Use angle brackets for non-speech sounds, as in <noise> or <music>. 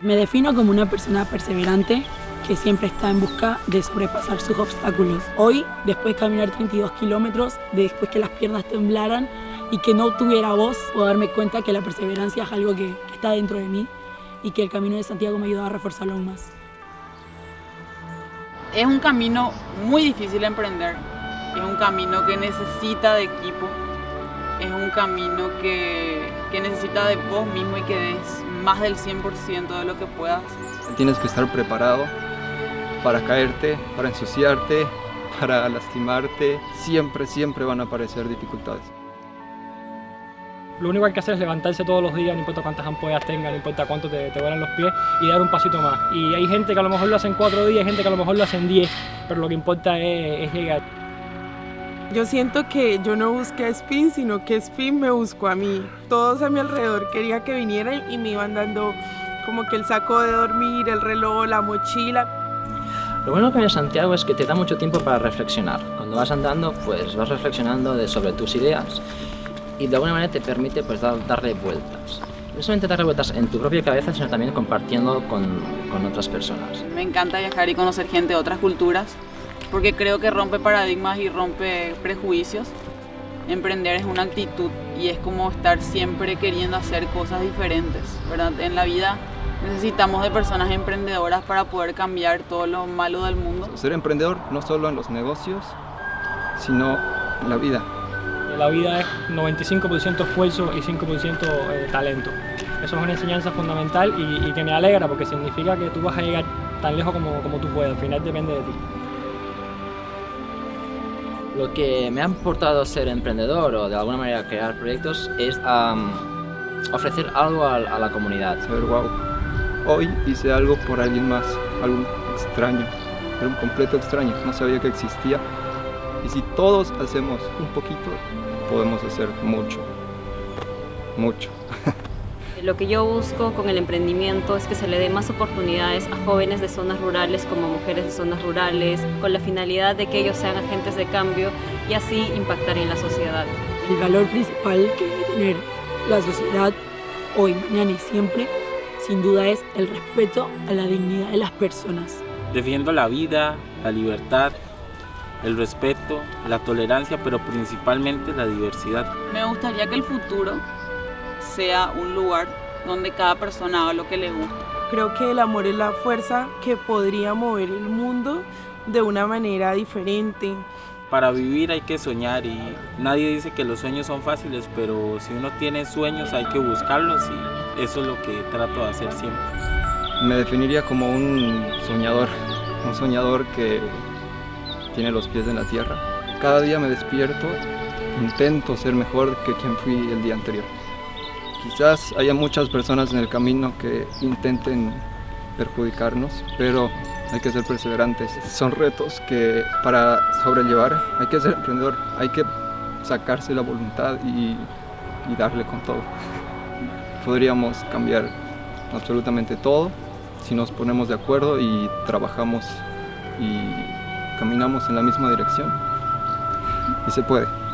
Me defino como una persona perseverante que siempre está en busca de sobrepasar sus obstáculos. Hoy, después de caminar 32 kilómetros, después que las piernas temblaran y que no tuviera voz, puedo darme cuenta que la perseverancia es algo que, que está dentro de mí y que el camino de Santiago me ayuda a reforzarlo aún más. Es un camino muy difícil de emprender, es un camino que necesita de equipo, es un camino que, que necesita de vos mismo y que des más del 100% de lo que puedas. Tienes que estar preparado para caerte, para ensuciarte, <laughs> para lastimarte. Siempre, siempre van a aparecer dificultades. Lo único que hay que hacer es levantarse todos los días, no importa cuántas ampollas tengas, no importa cuánto te, te vuelan los pies, y dar un pasito más. Y hay gente que a lo mejor lo hace en cuatro días, hay gente que a lo mejor lo hace en diez, pero lo que importa es, es llegar. Yo siento que yo no busqué a Spin, sino que Spin me buscó a mí. Todos a mi alrededor quería que vinieran y me iban dando como que el saco de dormir, el reloj, la mochila. Lo bueno que viene Santiago es que te da mucho tiempo para reflexionar. Cuando vas andando, pues vas reflexionando de, sobre tus ideas y de alguna manera te permite pues dar, darle vueltas. No solamente darle vueltas en tu propia cabeza, sino también compartiendo con, con otras personas. Me encanta viajar y conocer gente de otras culturas porque creo que rompe paradigmas y rompe prejuicios. Emprender es una actitud y es como estar siempre queriendo hacer cosas diferentes, ¿verdad? En la vida necesitamos de personas emprendedoras para poder cambiar todo lo malo del mundo. Ser emprendedor no solo en los negocios, sino en la vida. La vida es 95% esfuerzo y 5% eh, talento. Eso es una enseñanza fundamental y, y, que me alegra porque significa que tú vas a llegar tan lejos como, como tú puedas, al final depende de ti. Lo que me ha aportado ser emprendedor o de alguna manera crear proyectos es ofrecer algo a, a, la comunidad. Saber, wow, hoy hice algo por alguien más, algo extraño, era un completo extraño, no sabía que existía. Y si todos hacemos un poquito, podemos hacer mucho, mucho. <laughs> Lo que yo busco con el emprendimiento es que se le dé más oportunidades a jóvenes de zonas rurales como mujeres de zonas rurales, con la finalidad de que ellos sean agentes de cambio y así impactar en la sociedad. El valor principal que debe tener la sociedad hoy, mañana y siempre, sin duda es el respeto a la dignidad de las personas. Defiendo la vida, la libertad, el respeto, la tolerancia, pero principalmente la diversidad. Me gustaría que el futuro sea un lugar donde cada persona haga lo que le gusta. Creo que el amor es la fuerza que podría mover el mundo de una manera diferente. Para vivir hay que soñar y nadie dice que los sueños son fáciles, pero si uno tiene sueños hay que buscarlos y eso es lo que trato de hacer siempre. Me definiría como un soñador, un soñador que tiene los pies en la tierra. Cada día me despierto, intento ser mejor que quien fui el día anterior. Quizás haya muchas personas en el camino que intenten perjudicarnos, pero hay que ser perseverantes. Son retos que para sobrellevar hay que ser emprendedor, hay que sacarse la voluntad y, darle con todo. Podríamos cambiar absolutamente todo si nos ponemos de acuerdo y trabajamos y caminamos en la misma dirección. Y se puede.